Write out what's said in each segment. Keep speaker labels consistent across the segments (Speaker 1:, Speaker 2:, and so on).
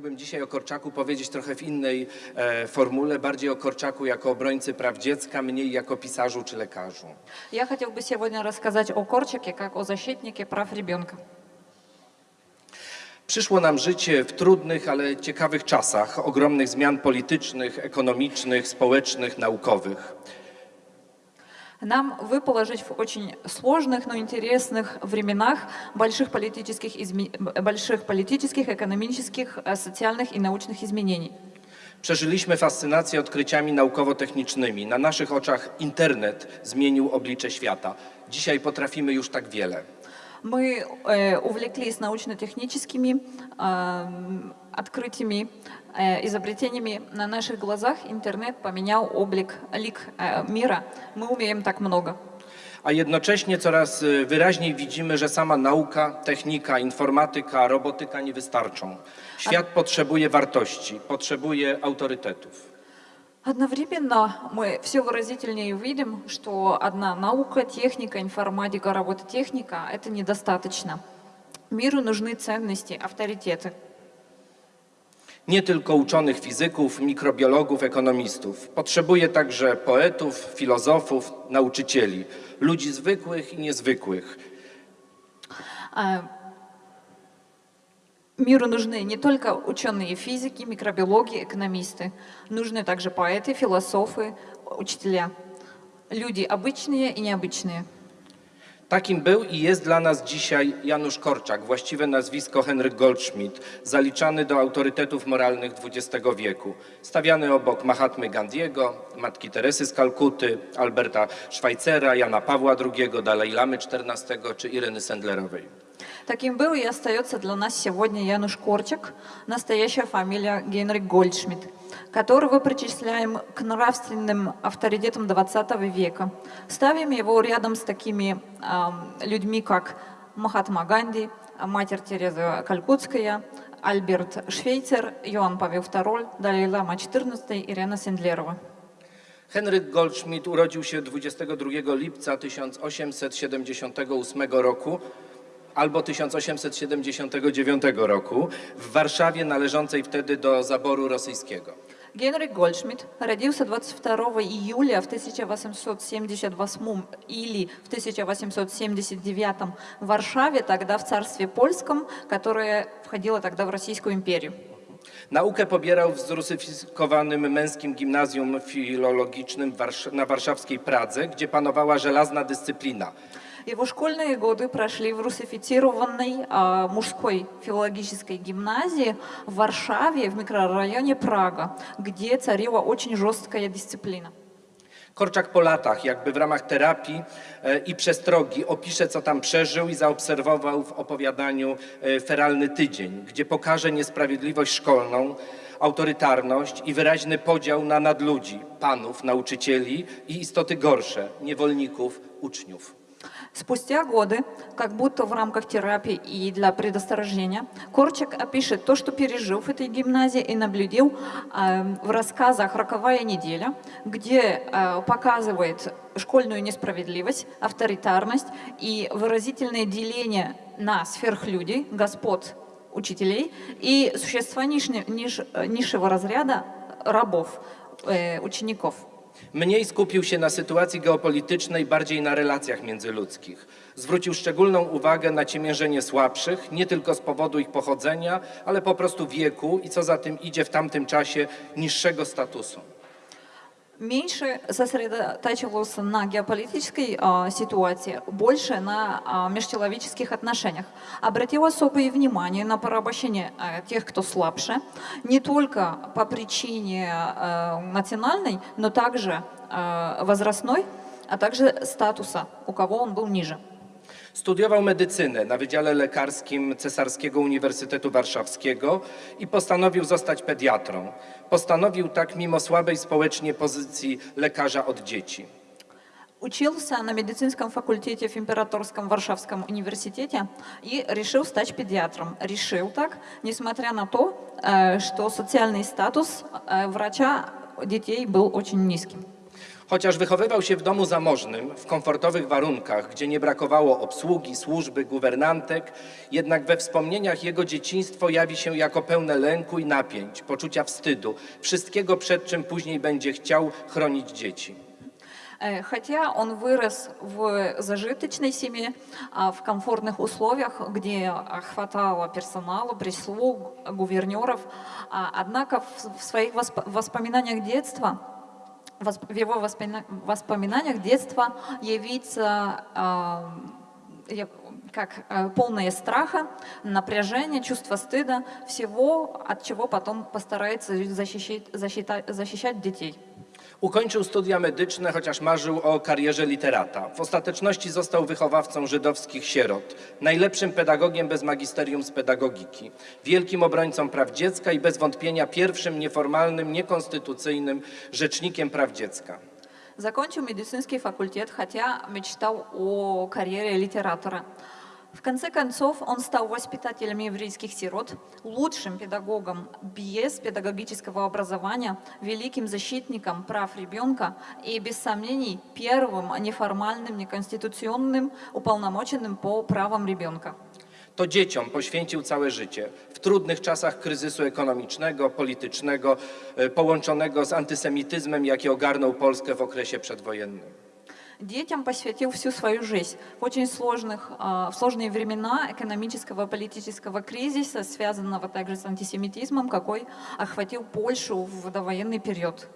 Speaker 1: chciałbym dzisiaj o Korczaku powiedzieć trochę w innej e, formule, bardziej o Korczaku jako obrońcy praw dziecka, mniej jako pisarzu czy lekarzu.
Speaker 2: Я хотел бы сегодня рассказать о Корчике как о защитнике прав ребенка.
Speaker 1: Przyszło nam życie w trudnych, ale ciekawych czasach, ogromnych zmian politycznych, ekonomicznych, społecznych, naukowych.
Speaker 2: Нам выпало жить в очень сложных, но интересных временах больших политических, изме- больших политических, экономических, э, социальных и научных изменений.
Speaker 1: Przeżyliśmy fascynację odkryciami naukowo-technicznymi. Na naszych oczach internet zmienił oblicze świata. Dzisiaj potrafimy już tak wiele.
Speaker 2: Мы э, увлеклись научно-техническими эм, открытиями, э, изобретениями. На наших глазах интернет поменял облик, лик э, мира. Мы умеем так много.
Speaker 1: A jednocześnie coraz y, wyraźniej widzimy, że sama nauka, technika, informatyka, robotyka nie wystarczą. Świat potrzebuje wartości, potrzebuje autorytetów.
Speaker 2: Одновременно мы все выразительнее видим, что одна наука, техника, информатика, робототехника — это недостаточно. Миру нужны ценности, авторитеты.
Speaker 1: Nie tylko uczonych fizyków, mikrobiologów, ekonomistów. Potrzebuje także poetów, filozofów, nauczycieli, ludzi zwykłych i niezwykłych.
Speaker 2: Миру нужны не только ученые физики, микробиологи, экономисты. Нужны также поэты, философы, учителя. Люди обычные и необычные.
Speaker 1: Takim był i jest dla nas dzisiaj Janusz Korczak, właściwe nazwisko Henryk Goldschmidt, zaliczany do autorytetów moralnych XX wieku, stawiany obok Mahatmy Gandiego, Matki Teresy z Kalkuty, Alberta Schweitzera, Jana Pawła II, Dalai Lamy XIV czy Ireny Sendlerowej.
Speaker 2: Таким был и остается для нас сегодня Януш Корчак, настоящая фамилия Генрих Гольдшмидт, которого причисляем к нравственным авторитетам XX века. Ставим его рядом с такими ам, людьми, как Махатма Ганди, Матерь Тереза Калькутская, Альберт Швейцер, Иоанн Павел II, Далай Лама XIV, Ирена Сендлерова.
Speaker 1: Henryk Goldschmidt urodził się 22 lipca 1878 roku albo 1879 roku w Warszawie należącej wtedy do zaboru rosyjskiego.
Speaker 2: Генрих Гольдшмидт родился 22 июля в 1878 или в 1879 в Варшаве, тогда в царстве польском, которое входило тогда в Российскую империю.
Speaker 1: Naukę pobierał w zrusyfikowanym męskim gimnazjum filologicznym w Warsz- na warszawskiej Pradze, gdzie panowała żelazna dyscyplina.
Speaker 2: Его школьные годы прошли в русифицированной а, мужской филологической гимназии в Варшаве, в микрорайоне Прага, где царила очень жесткая дисциплина.
Speaker 1: Korczak po latach, jakby w ramach terapii e, i przestrogi, opisze, co tam przeżył i zaobserwował w opowiadaniu e, Feralny Tydzień, gdzie pokaże niesprawiedliwość szkolną, autorytarność i wyraźny podział na nadludzi, panów, nauczycieli i istoty gorsze, niewolników, uczniów.
Speaker 2: Спустя годы, как будто в рамках терапии и для предосторожнения, Корчак опишет то, что пережил в этой гимназии и наблюдал э, в рассказах «Роковая неделя», где э, показывает школьную несправедливость, авторитарность и выразительное деление на сверхлюдей, господ, учителей и существа ниж- ниж- низшего разряда рабов, э, учеников.
Speaker 1: Mniej skupił się na sytuacji geopolitycznej, bardziej na relacjach międzyludzkich. Zwrócił szczególną uwagę na ciemiężenie słabszych, nie tylko z powodu ich pochodzenia, ale po prostu wieku i co za tym idzie w tamtym czasie niższego statusu.
Speaker 2: Меньше сосредотачивался на геополитической а, ситуации, больше на а, межчеловеческих отношениях. Обратил особое внимание на порабощение а, тех, кто слабше, не только по причине а, национальной, но также а, возрастной, а также статуса, у кого он был ниже.
Speaker 1: Studiował medycynę na Wydziale Lekarskim Cesarskiego Uniwersytetu Warszawskiego i postanowił zostać pediatrą. Postanowił tak mimo słabej społecznie pozycji lekarza od dzieci.
Speaker 2: Учился на медицинском факультете в Императорском Варшавском университете и решил стать педиатром. Решил так, несмотря на то, э, что социальный статус э, врача детей был очень низким.
Speaker 1: Chociaż wychowywał się w domu zamożnym, w komfortowych warunkach, gdzie nie brakowało obsługi, służby, guwernantek, jednak we wspomnieniach jego dzieciństwo jawi się jako pełne lęku i napięć, poczucia wstydu, wszystkiego przed czym później będzie chciał chronić dzieci.
Speaker 2: Э, Хотя он вырос в зажиточной семье, а, в комфортных условиях, где а, хватало персонала, прислуг, гувернеров, а, однако в в своих восп- воспоминаниях детства, восп- в его воспомина- воспоминаниях детства явится а, как а, полное страха, напряжения, чувство стыда, всего, от чего потом постарается защищать, защита- защищать детей.
Speaker 1: Ukończył studia medyczne, chociaż marzył o karierze literata. W ostateczności został wychowawcą żydowskich sierot, najlepszym pedagogiem bez magisterium z pedagogiki, wielkim obrońcą praw dziecka i bez wątpienia pierwszym nieformalnym, niekonstytucyjnym rzecznikiem praw dziecka.
Speaker 2: Закончил медицинский факультет, хотя мечтал о карьере литератора. В конце концов, он стал воспитателем еврейских сирот, лучшим педагогом без педагогического образования, великим защитником прав ребенка и, без сомнений, первым неформальным, неконституционным уполномоченным по правам ребенка.
Speaker 1: To dzieciom poświęcił całe życie. W trudnych czasach kryzysu ekonomicznego, politycznego, e, połączonego z antysemityzmem, jaki ogarnął Polskę w okresie przedwojennym.
Speaker 2: Детям посвятил всю свою жизнь. В очень сложных, а, в сложные времена экономического и политического кризиса, связанного также с антисемитизмом, какой охватил Польшу в довоенный период.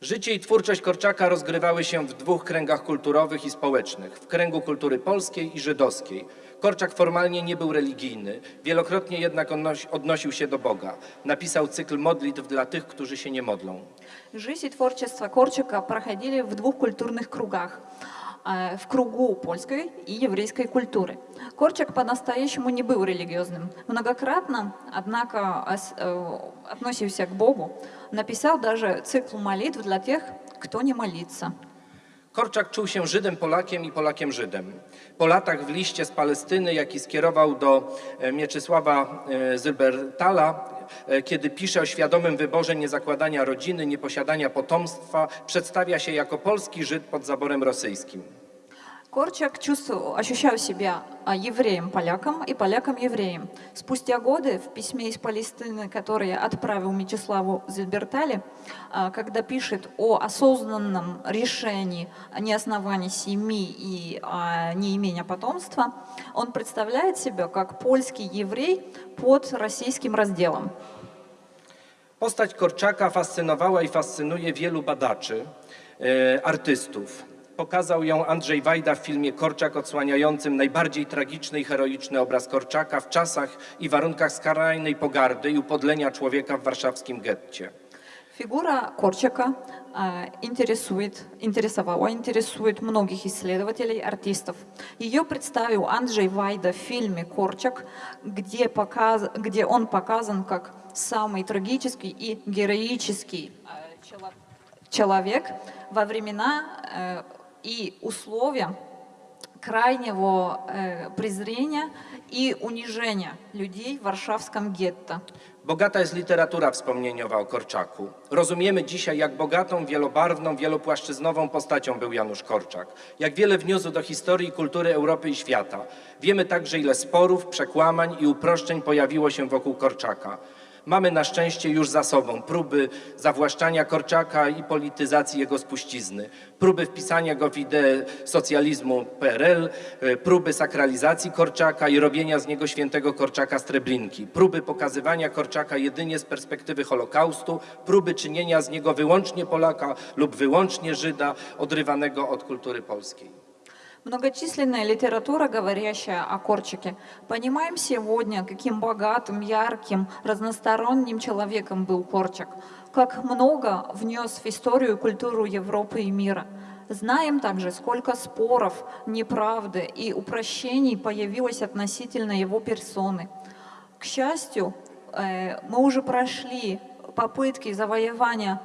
Speaker 1: Życie i twórczość Korczaka rozgrywały się w dwóch kręgach kulturowych i społecznych w kręgu kultury polskiej i żydowskiej. Korczak formalnie nie był religijny, wielokrotnie jednak odnosi, odnosił się do Boga. Napisał cykl modlitw dla tych, którzy się nie modlą.
Speaker 2: Жизнь и творчество Корчика проходили в двух культурных кругах. э, В кругу польской и еврейской культуры. Корчак по-настоящему не был религиозным. Многократно, однако, ос- э, относился к Богу. Написал даже цикл молитв для тех, кто не молится.
Speaker 1: Korczak czuł się Żydem Polakiem i Polakiem Żydem. Po latach w liście z Palestyny, jaki skierował do e, Mieczysława e, Zylbertala, e, kiedy pisze o świadomym wyborze niezakładania rodziny, nieposiadania potomstwa, przedstawia się jako polski Żyd pod zaborem rosyjskim.
Speaker 2: Корчак чувствовал, ощущал себя а, евреем-поляком и поляком-евреем. Спустя годы в письме из Палестины, которое отправил Мечиславу Зильбертали, а, когда пишет о осознанном решении о неосновании семьи и а, неимения потомства, он представляет себя как польский еврей под российским разделом.
Speaker 1: Postać Korczaka fascynowała fascynuje wielu badaczy, e, artystów. Pokazał ją Andrzej Wajda w filmie Korczak odsłaniającym najbardziej tragiczny i heroiczny obraz Korczaka w czasach i warunkach skrajnej pogardy i upodlenia człowieka w warszawskim getcie.
Speaker 2: Фигура Корчака интересует, интересовала, интересует многих исследователей, артистов. Ее представил Анджей Вайда в фильме «Корчак», где, показ, где он показан как самый трагический и героический чело- человек во времена э, и условия крайнего э, презрения и унижения людей в Варшавском гетто.
Speaker 1: Bogata jest literatura wspomnieniowa o Korczaku. Rozumiemy dzisiaj, jak bogatą, wielobarwną, wielopłaszczyznową postacią był Janusz Korczak. Jak wiele wniósł do historii i kultury Europy i świata. Wiemy także, ile sporów, przekłamań i uproszczeń pojawiło się wokół Korczaka. Mamy na szczęście już za sobą próby zawłaszczania Korczaka i polityzacji jego spuścizny, próby wpisania go w ideę socjalizmu PRL, e, próby sakralizacji Korczaka i robienia z niego świętego Korczaka z Treblinki, próby pokazywania Korczaka jedynie z perspektywy Holokaustu, próby czynienia z niego wyłącznie Polaka lub wyłącznie Żyda odrywanego od kultury polskiej.
Speaker 2: Многочисленная литература, говорящая о Корчике. Понимаем сегодня, каким богатым, ярким, разносторонним человеком был Корчак, как много внес в историю и культуру Европы и мира. Знаем также, сколько споров, неправды и упрощений появилось относительно его персоны. К счастью, э, мы уже прошли попытки завоевания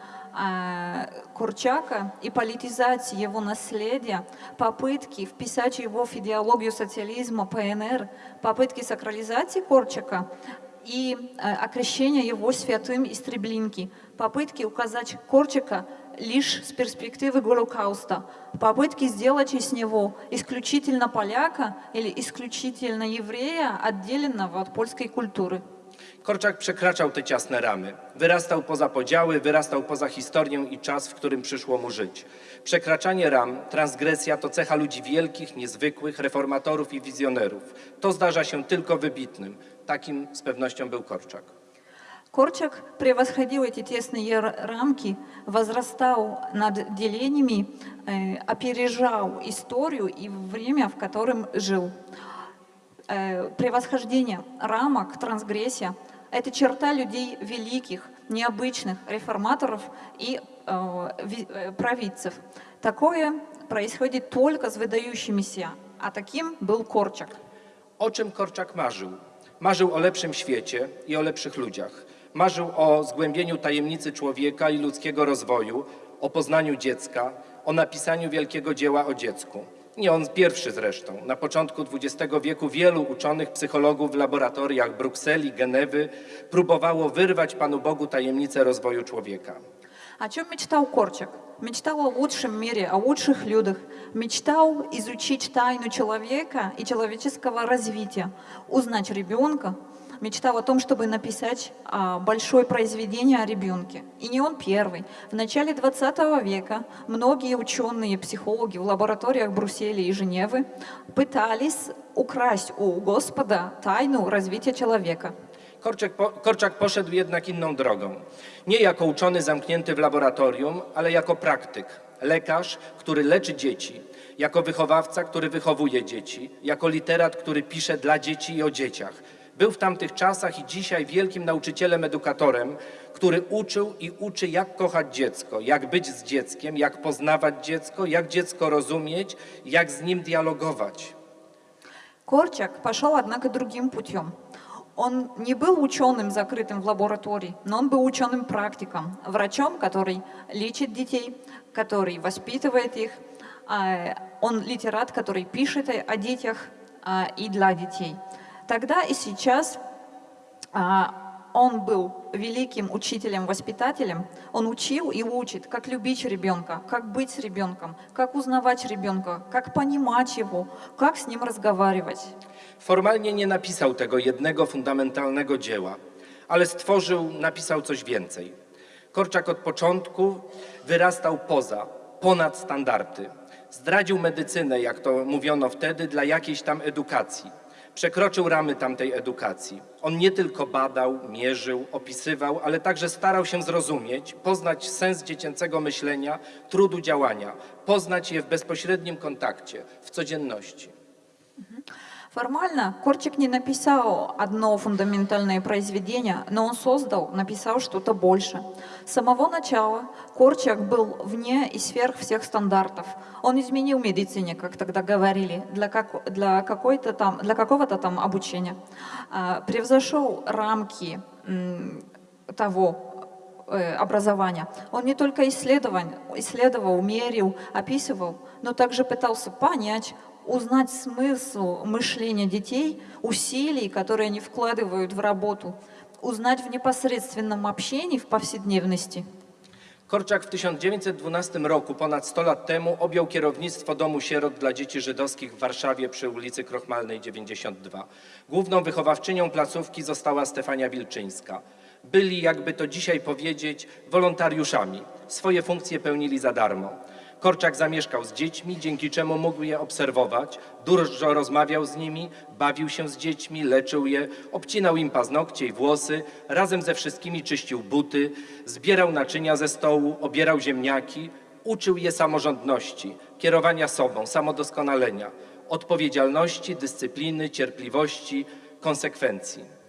Speaker 2: Курчака и политизации его наследия, попытки вписать его в идеологию социализма ПНР, попытки сакрализации Корчака и э, окрещения его святым из Треблинки, попытки указать Корчака лишь с перспективы Голокауста, попытки сделать из него исключительно поляка или исключительно еврея, отделенного от польской культуры.
Speaker 1: Korczak przekraczał te ciasne ramy. Wyrastał poza podziały, wyrastał poza historię i czas, w którym przyszło mu żyć. Przekraczanie ram, transgresja to cecha ludzi wielkich, niezwykłych, reformatorów i wizjonerów. To zdarza się tylko wybitnym. Takim z pewnością był Korczak.
Speaker 2: Корчак превосходил эти тесные р- рамки, возрастал над делениями, э, опережал историю и время, в котором жил. Э, превосхождение рамок, трансгрессия – это черта людей великих, необычных, реформаторов и э, ви- э, провидцев. Такое происходит только с выдающимися, а таким был Корчак.
Speaker 1: O czym Korczak marzył? Marzył o lepszym świecie i o lepszych ludziach. Marzył o zgłębieniu tajemnicy człowieka i ludzkiego rozwoju, o poznaniu dziecka, o napisaniu wielkiego dzieła o dziecku. Nie on pierwszy zresztą. Na początku XX wieku wielu uczonych psychologów w laboratoriach Brukseli, Genewy próbowało wyrwać Panu Bogu tajemnicę rozwoju człowieka.
Speaker 2: О чем мечтал Корчак? Мечтал о лучшем мире, о лучших людях. Мечтал изучить тайну человека и человеческого развития, узнать ребенка. Мечтал о том, чтобы написать а, большое произведение о ребенке. И не он первый. В начале 20 века многие ученые, психологи в лабораториях Брюсселя и Женевы пытались украсть у Господа тайну развития человека.
Speaker 1: Korczak, po, Korczak poszedł jednak inną drogą. Nie jako uczony zamknięty w laboratorium, ale jako praktyk, lekarz, który leczy dzieci, jako wychowawca, który wychowuje dzieci, jako literat, który pisze dla dzieci i o dzieciach. Był w tamtych czasach i dzisiaj wielkim nauczycielem, edukatorem, który uczył i uczy, jak kochać dziecko, jak być z dzieckiem, jak poznawać dziecko, jak dziecko rozumieć, jak z nim dialogować.
Speaker 2: Корчак пошел, однако, другим путем. Он не был ученым, закрытым в лаборатории, но он был ученым-практиком, врачом, который лечит детей, который воспитывает их. А, Он литерат, который пишет о о детях а, и для детей. Тогда и сейчас а, он был великим учителем-воспитателем. Он учил и учит, как любить ребенка, как быть с ребенком, как узнавать ребенка, как понимать его, как с ним разговаривать.
Speaker 1: Formalnie nie napisał tego jednego fundamentalnego dzieła, ale stworzył, napisał coś więcej. Korczak od początku wyrastał poza, ponad standardy. Zdradził medycynę, jak to mówiono wtedy, dla jakiejś tam edukacji. Przekroczył ramy tamtej edukacji. On nie tylko badał, mierzył, opisywał, ale także starał się zrozumieć, poznać sens dziecięcego myślenia, trudu działania, poznać je w bezpośrednim kontakcie, w codzienności.
Speaker 2: Формально Корчик не написал одно фундаментальное произведение, но он создал, написал что-то больше. С самого начала Корчак был вне и сверх всех стандартов. Он изменил медицине, как тогда говорили, для, как, для, для какого-то там обучения. А, Превзошел рамки того, э, образования. Он не только исследовал, исследовал, мерил, описывал, но также пытался понять, узнать смысл мышления детей, усилий, которые они вкладывают в работу, узнать в непосредственном общении, в повседневности.
Speaker 1: Korczak w 1912 roku, ponad 100 lat temu, objął kierownictwo Domu Sierot dla Dzieci Żydowskich w Warszawie przy ulicy Krochmalnej 92. Główną wychowawczynią placówki została Stefania Wilczyńska. Byli, jakby to dzisiaj powiedzieć, wolontariuszami. Swoje funkcje pełnili za darmo. Korczak zamieszkał z dziećmi, dzięki czemu mógł je obserwować, dużo rozmawiał z nimi, bawił się z dziećmi, leczył je, obcinał im paznokcie i włosy, razem ze wszystkimi czyścił buty, zbierał naczynia ze stołu, obierał ziemniaki, uczył je samorządności, kierowania sobą, samodoskonalenia, odpowiedzialności, dyscypliny, cierpliwości, konsekwencji.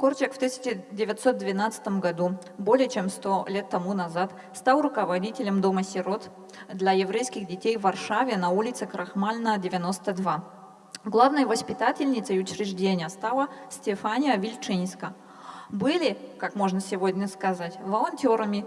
Speaker 2: Корчак в 1912 году, более чем 100 лет тому назад, стал руководителем Дома сирот для еврейских детей в Варшаве на улице Крахмальна, 92. Главной воспитательницей учреждения стала Стефания Вильчинска. Были, как можно сегодня сказать, волонтерами.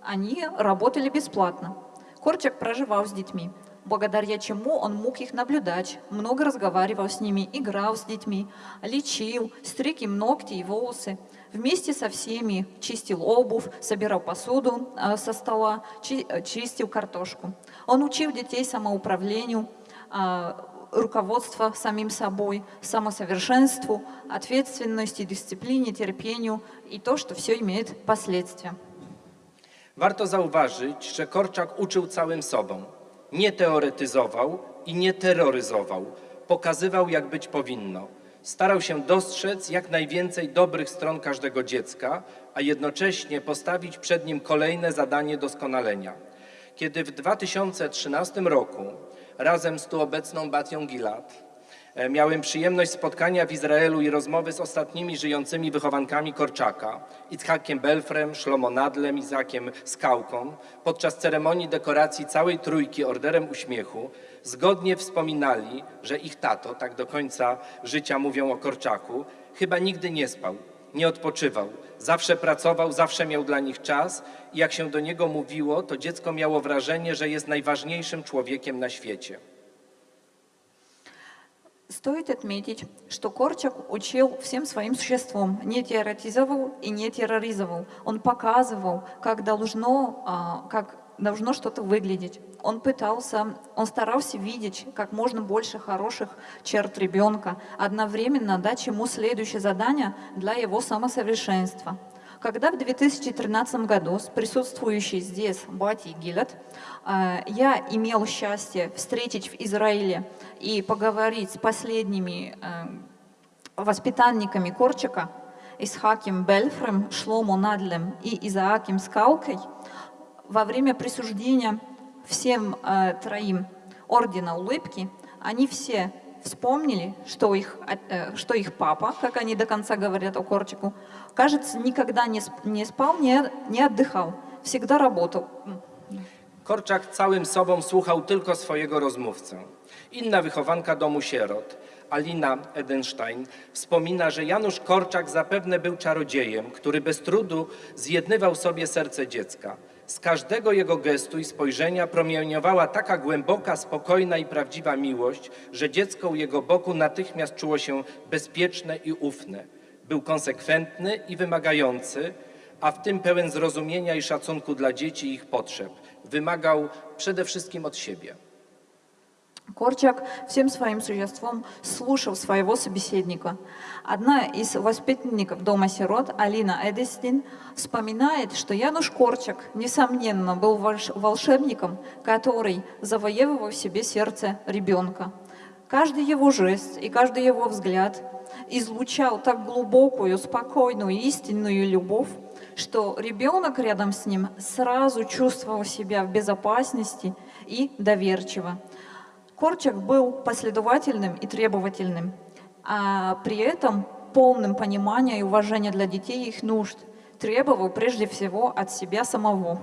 Speaker 2: Они работали бесплатно. Корчак проживал с детьми. Благодаря чему он мог их наблюдать, много разговаривал с ними, играл с детьми, лечил, стриг им ногти и волосы. Вместе со всеми чистил обувь, собирал посуду э, со стола, э, чистил картошку. Он учил детей самоуправлению, э, руководство самим собой, самосовершенству, ответственности, дисциплине, терпению и то, что все имеет последствия.
Speaker 1: Warto zauważyć, że Korczak uczył całym sobą. Nie teoretyzował i nie terroryzował. Pokazywał, jak być powinno. Starał się dostrzec jak najwięcej dobrych stron każdego dziecka, a jednocześnie postawić przed nim kolejne zadanie doskonalenia. Kiedy w 2013 roku razem z tu obecną Batią Gilad Miałem przyjemność spotkania w Izraelu i rozmowy z ostatnimi żyjącymi wychowankami Korczaka, Itzhakiem Belfrem, Szlomo Nadlem, Izakiem Skałką. Podczas ceremonii dekoracji całej trójki Orderem Uśmiechu zgodnie wspominali, że ich tato, tak do końca życia mówią o Korczaku, chyba nigdy nie spał, nie odpoczywał. Zawsze pracował, zawsze miał dla nich czas i jak się do niego mówiło, to dziecko miało wrażenie, że jest najważniejszym człowiekiem na świecie.
Speaker 2: Стоит отметить, что Корчак учил всем своим существом, не теоретизовал и не терроризовал. Он показывал, как должно, а, как должно что-то выглядеть. Он пытался, он старался видеть как можно больше хороших черт ребенка, одновременно дать ему следующее задание для его самосовершенства. Когда в 2013 году с присутствующей здесь Бати Гилет э, я имел счастье встретить в Израиле и поговорить с последними э, воспитанниками Корчика, Исхаким Бельфрем, Шломо Надлем и Изааким Скалкой, во время присуждения всем э, троим ордена улыбки, они все вспомнили, что их, э, что их папа, как они до конца говорят о Корчику, кажется, никогда не, сп- не спал, не, не отдыхал, всегда работал.
Speaker 1: Korczak całym sobą słuchał tylko swojego rozmówcę. Inna wychowanka domu sierot, Alina Edenstein, wspomina, że Janusz Korczak zapewne był czarodziejem, który bez trudu zjednywał sobie serce dziecka. Z każdego jego gestu i spojrzenia promieniowała taka głęboka, spokojna i prawdziwa miłość, że dziecko u jego boku natychmiast czuło się bezpieczne i ufne. Był konsekwentny i wymagający, a w tym pełen zrozumienia i szacunku dla dzieci i ich potrzeb. Wymagał przede wszystkim od siebie.
Speaker 2: Корчак всем своим существом слушал своего собеседника. Одна из воспитанников дома сирот, Алина Эдестин, вспоминает, что Януш Корчак, несомненно, был волш- волшебником, который завоевывал в себе сердце ребенка. Каждый его жест и каждый его взгляд излучал так глубокую, спокойную, истинную любовь, что ребенок рядом с ним сразу чувствовал себя в безопасности и доверчиво. Корчак был последовательным и требовательным, а при этом полным понимания и уважения для детей и их нужд, требовал прежде всего от себя самого.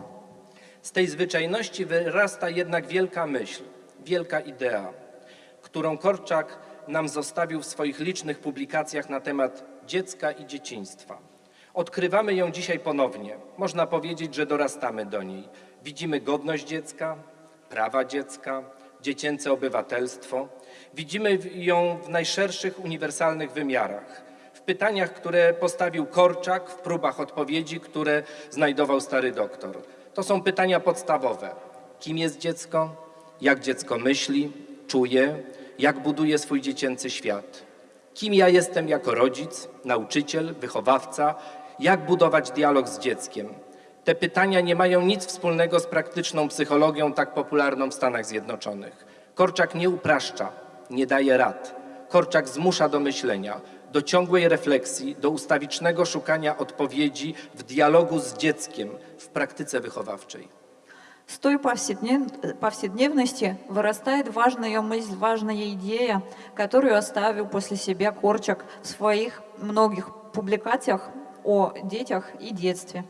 Speaker 1: Z tej zwyczajności wyrasta jednak wielka myśl, wielka idea, którą Korczak nam zostawił w swoich licznych publikacjach na temat dziecka i dzieciństwa. Odkrywamy ją dzisiaj ponownie. Można powiedzieć, że dorastamy do niej. Widzimy godność dziecka, prawa dziecka, dziecięce obywatelstwo. Widzimy ją w najszerszych uniwersalnych wymiarach. W pytaniach, które postawił Korczak, w próbach odpowiedzi, które znajdował stary doktor. To są pytania podstawowe. Kim jest dziecko? Jak dziecko myśli, czuje? Jak buduje swój dziecięcy świat? Kim ja jestem jako rodzic, nauczyciel, wychowawca? Jak budować dialog z dzieckiem? Te pytania nie mają nic wspólnego z praktyczną psychologią tak popularną w Stanach Zjednoczonych. Korczak nie upraszcza, nie daje rad. Korczak zmusza do myślenia, do ciągłej refleksji, do ustawicznego szukania odpowiedzi w dialogu z dzieckiem w praktyce wychowawczej.
Speaker 2: С той повседнев- повседневности вырастает важная мысль, важная идея, которую оставил после себя Корчак в своих многих публикациях о детях и детстве.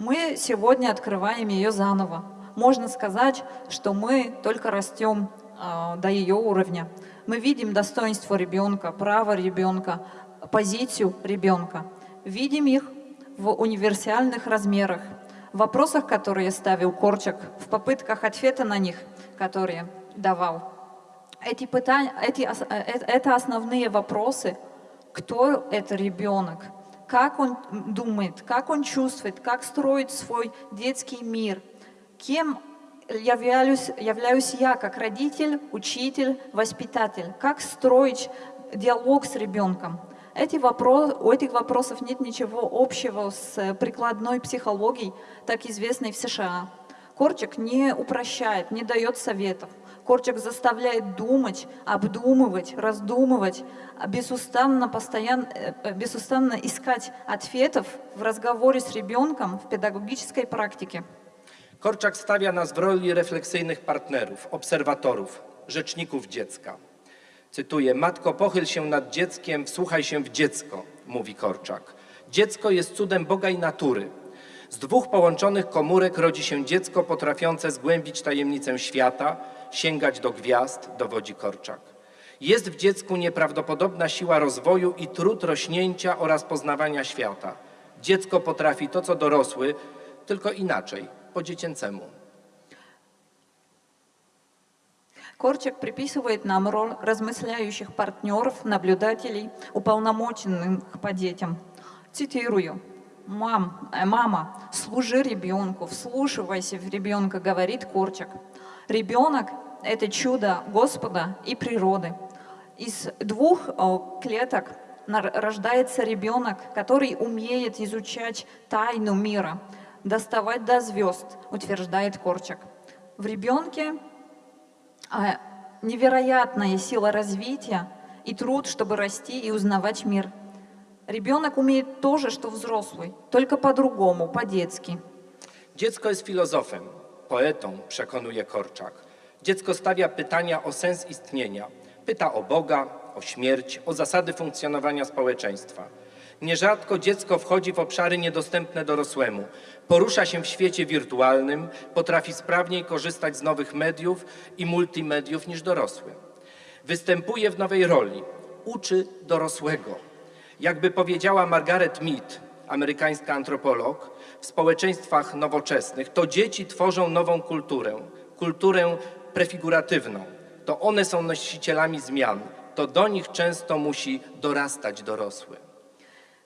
Speaker 2: Мы сегодня открываем ее заново. Можно сказать, что мы только растем а, до ее уровня. Мы видим достоинство ребенка, право ребенка, позицию ребенка. Видим их в универсальных размерах, в вопросах, которые ставил Корчак, в попытках ответа на них, которые давал. Эти пытания, эти, э, э, это основные вопросы. Кто это ребенок? Как он думает, как он чувствует, как строит свой детский мир? Кем являюсь, являюсь я как родитель, учитель, воспитатель? Как строить диалог с ребенком? Эти вопро- у этих вопросов нет ничего общего с э, прикладной психологией, так известной в США. Корчик не упрощает, не дает советов. Корчик заставляет думать, обдумывать, раздумывать, а безустанно, постоянно, э, безустанно искать ответов в разговоре с ребенком в педагогической практике.
Speaker 1: Korczak stawia nas w roli refleksyjnych partnerów, obserwatorów, rzeczników dziecka. Cytuję: Matko, pochyl się nad dzieckiem, wsłuchaj się w dziecko, mówi Korczak. Dziecko jest cudem Boga i natury. Z dwóch połączonych komórek rodzi się dziecko potrafiące zgłębić tajemnicę świata, sięgać do gwiazd, dowodzi Korczak. Jest w dziecku nieprawdopodobna siła rozwoju i trud rośnięcia oraz poznawania świata. Dziecko potrafi to, co dorosły, tylko inaczej, po dziecięcemu.
Speaker 2: Корчик приписывает нам роль размысляющих партнеров, наблюдателей, уполномоченных по детям. Цитирую. «Мам, э, «Мама, служи ребенку, вслушивайся в ребенка», говорит Корчик. Ребенок – это чудо Господа и природы. Из двух клеток рождается ребенок, который умеет изучать тайну мира, доставать до звезд, утверждает Корчик. В ребенке а, невероятная сила развития и труд, чтобы расти и узнавать мир. Ребенок умеет то же, что взрослый, только по-другому, по-детски.
Speaker 1: Dziecko jest filozofem, poetą, przekonuje Korczak. Dziecko stawia pytania o sens istnienia. Pyta o Boga, o śmierć, o zasady funkcjonowania społeczeństwa. Nierzadko dziecko wchodzi w obszary niedostępne dorosłemu. Porusza się w świecie wirtualnym, potrafi sprawniej korzystać z nowych mediów i multimediów niż dorosły. Występuje w nowej roli. Uczy dorosłego. Jakby powiedziała Margaret Mead, amerykańska antropolog, w społeczeństwach nowoczesnych to dzieci tworzą nową kulturę, kulturę prefiguratywną. To one są nosicielami zmian. To do nich często musi dorastać dorosły.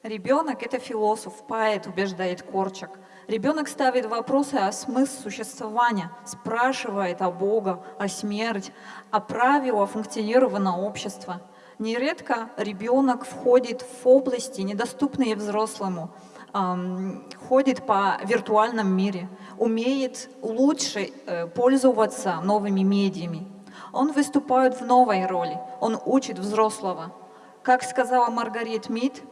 Speaker 2: Ребенок – это философ, поэт, убеждает Корчак. Ребенок ставит вопросы о смысле существования, спрашивает о Бога, о смерти, о правилах функционирования общества. Нередко ребенок входит в области, недоступные взрослому, ам, ходит по виртуальном мире, умеет лучше э, пользоваться новыми медиами. Он выступает в новой роли, он учит взрослого. Как сказала Маргарет Мид,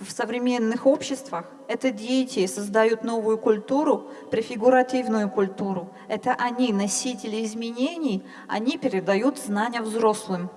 Speaker 2: в современных обществах это дети создают новую культуру, префигуративную культуру. Это они, носители изменений, они передают знания взрослым.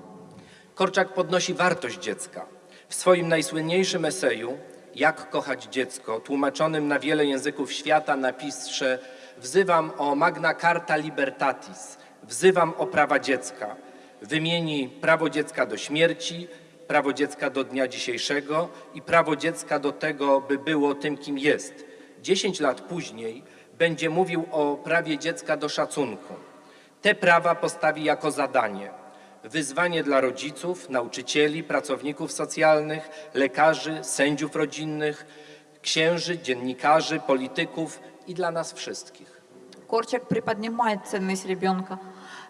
Speaker 1: Korczak podnosi wartość dziecka. W swoim najsłynniejszym eseju Jak kochać dziecko, tłumaczonym na wiele języków świata, napisze Wzywam o Magna Carta Libertatis, wzywam o prawa dziecka. Wymieni prawo dziecka do śmierci, prawo dziecka do dnia dzisiejszego i prawo dziecka do tego, by było tym, kim jest. Dziesięć lat później będzie mówił o prawie dziecka do szacunku. Te prawa postawi jako zadanie. Wyzwanie dla rodziców, nauczycieli, pracowników socjalnych, lekarzy, sędziów rodzinnych, księży, dziennikarzy, polityków i dla nas wszystkich.
Speaker 2: Корчак приподнимает ценность ребенка.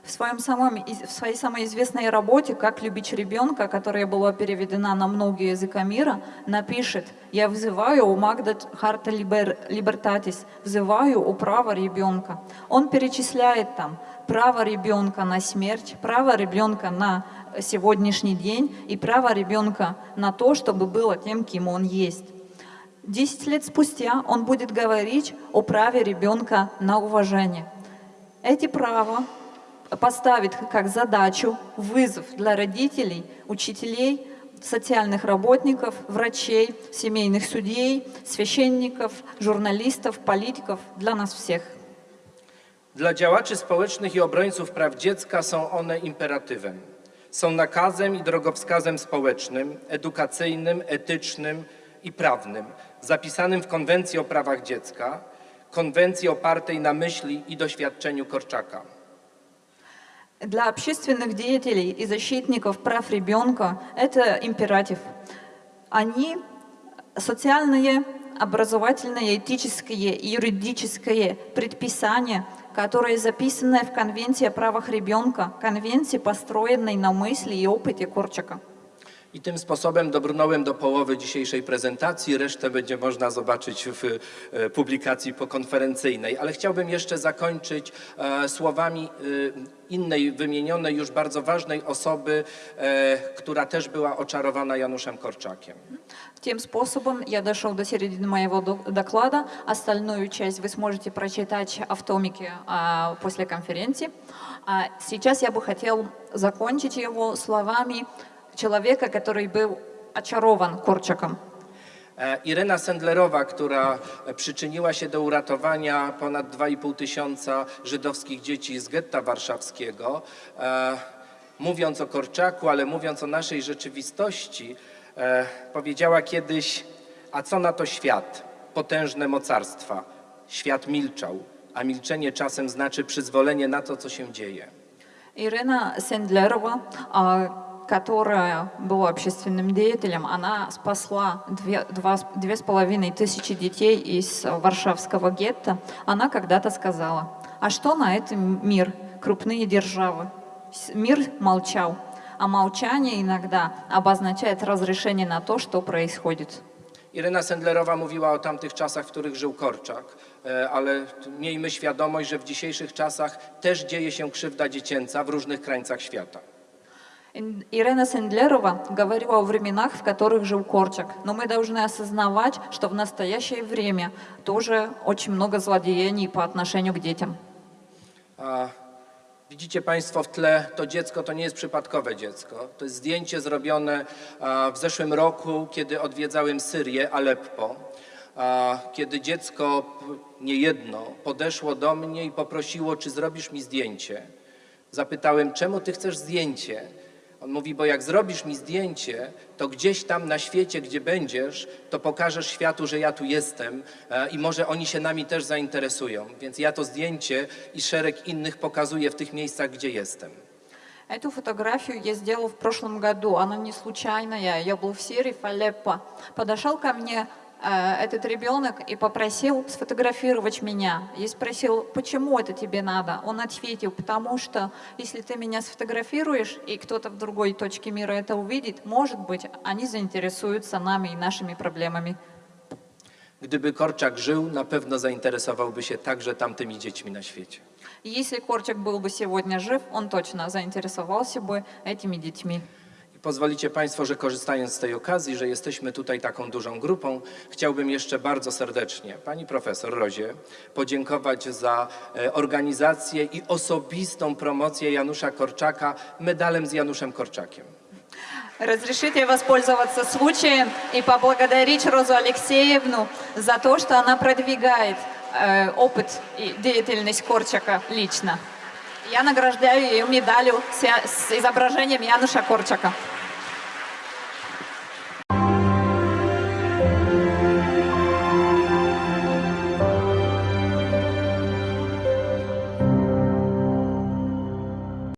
Speaker 2: В, своем самом, в своей самой известной работе «Как любить ребенка», которая была переведена на многие языка мира, напишет «Я взываю у Магда Харта Либер- Либертатис, взываю у права ребенка». Он перечисляет там право ребенка на смерть, право ребенка на сегодняшний день и право ребенка на то, чтобы было тем, кем он есть. Десять лет спустя он будет говорить о праве ребенка на уважение. Эти права поставит как задачу, вызов для родителей, учителей, социальных работников, врачей, семейных судей, священников, журналистов, политиков, для нас всех.
Speaker 1: Dla działaczy społecznych i obrońców praw dziecka są one imperatywem. Są nakazem i drogowskazem społecznym, edukacyjnym, etycznym i prawnym, zapisanym w Konwencji o prawach dziecka, konwencji opartej na myśli i doświadczeniu Korczaka.
Speaker 2: Для общественных деятелей и защитников прав ребенка это императив. Они социальные, образовательные, этические и юридические предписания, которые записаны в Конвенции о правах ребенка, конвенции, построенной на мысли и опыте Корчака.
Speaker 1: I tym sposobem dobrnąłem do połowy dzisiejszej prezentacji. Resztę będzie można zobaczyć w e, publikacji pokonferencyjnej. Ale chciałbym jeszcze zakończyć e, słowami e, innej wymienionej, już bardzo ważnej osoby, e, która też była oczarowana Januszem Korczakiem.
Speaker 2: Тем способом я дошел до середины моего док- доклада. Остальную часть вы сможете прочитать в томике а, после конференции. А сейчас я бы хотел закончить его словами человека, который был очарован Корчаком.
Speaker 1: E, Irena Sendlerowa, która przyczyniła się do uratowania ponad 2,5 tysiąca żydowskich dzieci z getta warszawskiego, e, mówiąc o Korczaku, ale mówiąc o naszej rzeczywistości, e, powiedziała kiedyś, a co na to świat, potężne mocarstwa. Świat milczał, a milczenie czasem znaczy przyzwolenie na to, co się dzieje.
Speaker 2: Ирина Сендлерова, а, которая была общественным деятелем, она спасла две, с- половиной тысячи детей из Варшавского гетто. Она когда-то сказала, а что на этом мир, крупные державы? Мир молчал, а молчание иногда обозначает разрешение на то, что происходит.
Speaker 1: Irena Sendlerowa mówiła o tamtych czasach, w których żył Korczak, e, ale miejmy świadomość, że w dzisiejszych czasach też dzieje się krzywda dziecięca w różnych krańcach świata.
Speaker 2: Ин- Ирена Сендлерова говорила о временах, в которых жил Корчак. Но мы должны осознавать, что в настоящее время тоже очень много злодеяний по отношению к детям.
Speaker 1: A widzicie Państwo w tle, to dziecko to nie jest przypadkowe dziecko. To jest zdjęcie zrobione a, w zeszłym roku, kiedy odwiedzałem Syrię, Aleppo. A, kiedy dziecko, p- nie jedno, podeszło do mnie i poprosiło, czy zrobisz mi zdjęcie. Zapytałem, czemu ty chcesz zdjęcie? On mówi, bo jak zrobisz mi zdjęcie, to gdzieś tam na świecie, gdzie będziesz, to pokażesz światu, że ja tu jestem e, i może oni się nami też zainteresują. Więc ja to zdjęcie i szereg innych pokazuję w tych miejscach, gdzie jestem.
Speaker 2: Эту фотографию я сделал в прошлом году. Она не случайная. Я был в Сирии, в Алеппо. Подошел ко мне э, этот ребенок и попросил сфотографировать меня. Я спросил, почему это тебе надо? Он ответил, потому что если ты меня сфотографируешь, и кто-то в другой точке мира это увидит, может быть, они заинтересуются нами и нашими проблемами.
Speaker 1: Gdyby Korczak żył, na pewno zainteresowałby się także tamtymi dziećmi na świecie.
Speaker 2: И Корчак был бы сегодня жив, он точно заинтересовался бы этими детьми.
Speaker 1: I pozwolicie Państwo, że korzystając z tej okazji, że jesteśmy tutaj taką dużą grupą, chciałbym jeszcze bardzo serdecznie Pani Profesor Rozie podziękować za e, organizację i osobistą promocję Janusza Korczaka medalem z Januszem Korczakiem.
Speaker 2: Разрешите воспользоваться случаем и поблагодарить Розу Алексеевну за то, что она продвигает э, опыт и деятельность Корчака лично. Я награждаю ее медалью с, я- с изображением Януша Корчака.